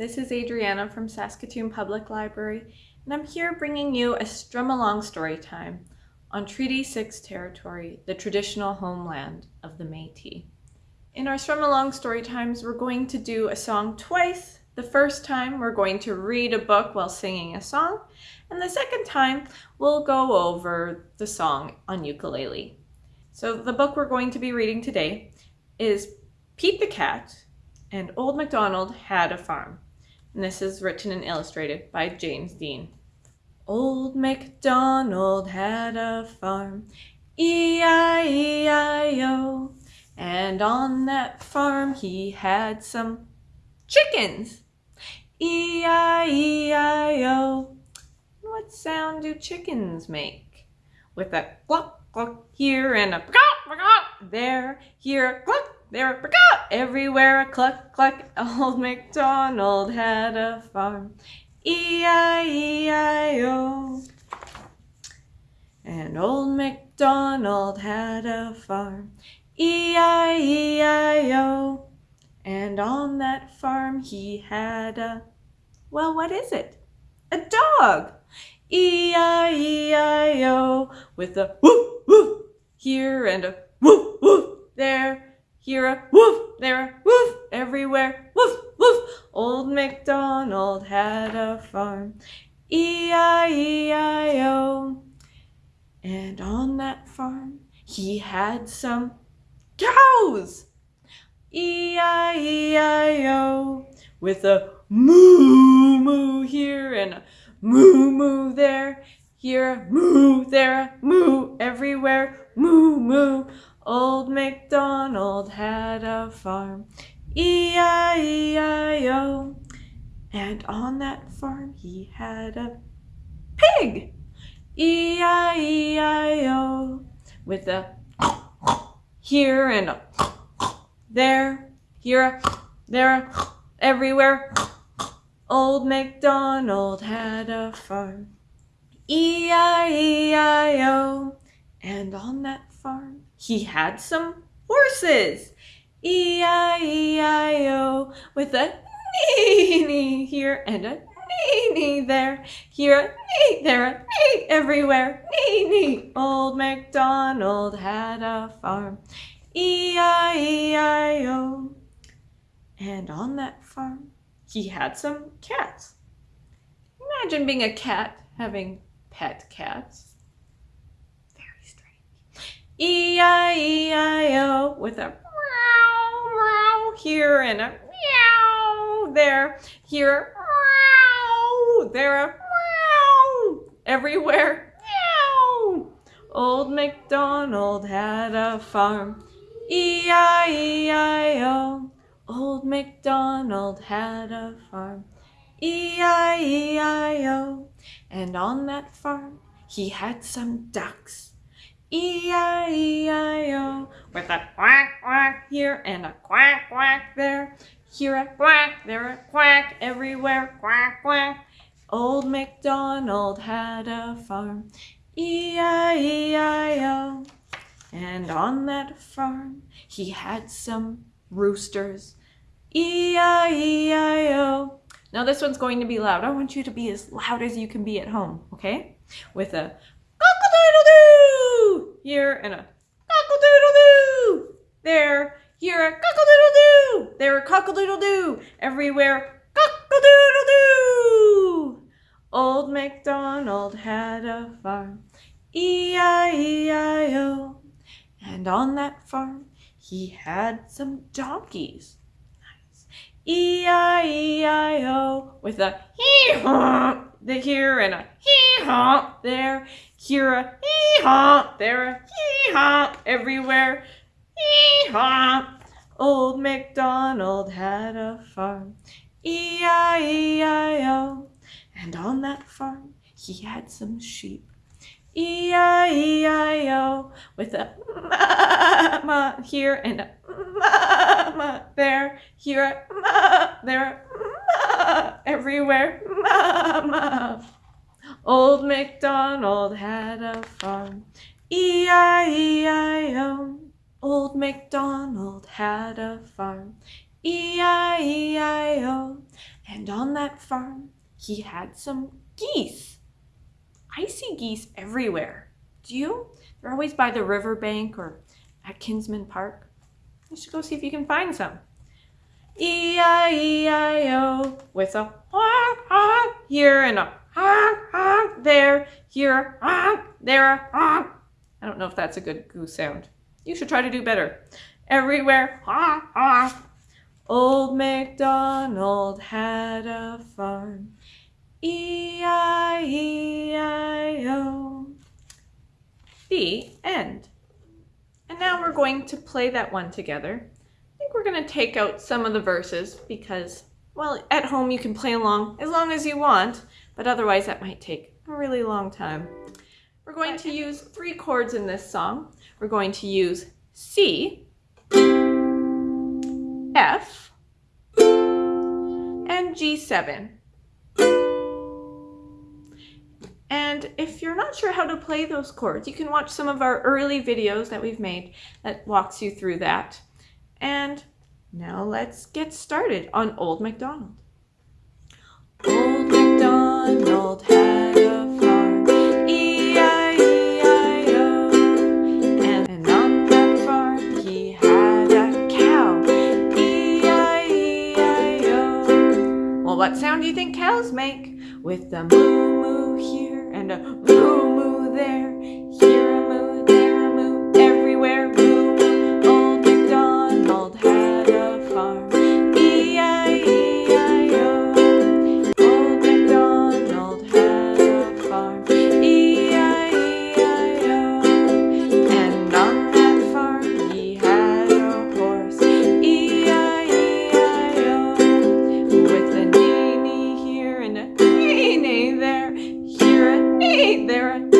This is Adriana from Saskatoon Public Library, and I'm here bringing you a strum along story time on Treaty 6 territory, the traditional homeland of the Métis. In our strum along story times, we're going to do a song twice. The first time, we're going to read a book while singing a song, and the second time, we'll go over the song on ukulele. So the book we're going to be reading today is Pete the Cat and Old MacDonald Had a Farm. And this is written and illustrated by James Dean. Old MacDonald had a farm, E-I-E-I-O. And on that farm he had some chickens, E-I-E-I-O. What sound do chickens make? With a cluck cluck here and a cluck cluck there, here, cluck, there, everywhere a cluck cluck. Old MacDonald had a farm, E-I-E-I-O. And old MacDonald had a farm, E-I-E-I-O. And on that farm he had a, well, what is it? A dog. E-I-E-I-O with a woof woof here and a woof woof there, here a woof, there a woof, everywhere woof woof. Old MacDonald had a farm, E-I-E-I-O. And on that farm he had some cows, E-I-E-I-O, with a moo moo here and a moo moo there, here a moo, there a moo, everywhere moo moo. Old MacDonald had a farm, E-I-E-I-O. And on that farm he had a pig, E-I-E-I-O, with a here and a there, here, a, there, a, everywhere. Old MacDonald had a farm, E-I-E-I-O. And on that farm he had some horses, E-I-E-I-O, with a nee-nee here and a nee-nee there, here a nee, there a nee, everywhere, nee-nee. Old MacDonald had a farm, E-I-E-I-O. And on that farm he had some cats. Imagine being a cat having pet cats. E-I-E-I-O with a meow, meow here and a meow there. Here, meow, there, a meow, everywhere, meow. Old MacDonald had a farm, E-I-E-I-O. Old MacDonald had a farm, E-I-E-I-O. And on that farm he had some ducks, E-I-E-I-O. With a quack quack here and a quack quack there. Here a quack, there a quack, everywhere quack quack. Old MacDonald had a farm, E-I-E-I-O. And on that farm he had some roosters, E-I-E-I-O. Now this one's going to be loud. I want you to be as loud as you can be at home, okay? With a here and a cock-a-doodle-doo there, here a cock-a-doodle-doo, there a cock-a-doodle-doo, everywhere cock-a-doodle-doo. Old MacDonald had a farm, E-I-E-I-O. And on that farm he had some donkeys. E-I-E-I-O with a hee-haw here and a hee-haw there. Here a hee-haw, there a hee-haw, everywhere hee-haw. Old MacDonald had a farm, E-I-E-I-O. And on that farm he had some sheep. E-I-E-I-O with a ma here and a ma there, here ma there, ma everywhere, ma Old MacDonald had a farm, E-I-E-I-O. Old MacDonald had a farm, E-I-E-I-O. And on that farm, he had some geese. I see geese everywhere. Do you? They're always by the riverbank or at Kinsmen Park. You should go see if you can find some. E-I-E-I-O with a honk honk here and a honk honk there, here a honk, there a honk. I don't know if that's a good goose sound. You should try to do better. Everywhere, honk honk. Old MacDonald had a farm. E-I-E-I-O. The end. And now we're going to play that one together I think we're going to take out some of the verses because, well, at home you can play along as long as you want, but otherwise that might take a really long time. We're going to use three chords in this song. We're going to use C, F, and G7. And if you're not sure how to play those chords, you can watch some of our early videos that we've made that walks you through that. And now let's get started on Old MacDonald. Old MacDonald had a farm, E-I-E-I-O. And, on that farm he had a cow, E-I-E-I-O. Well, what sound do you think cows make? With the moo moo there, here a moo, there a moo, everywhere moo moo. Old MacDonald had a farm, E-I-E-I-O. Old MacDonald had a farm, E-I-E-I-O. And on that farm he had a horse, E-I-E-I-O. With a neigh here and a neigh there, here a neigh, there a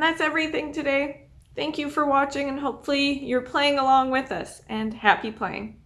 And that's everything today. Thank you for watching and hopefully you're playing along with us and happy playing.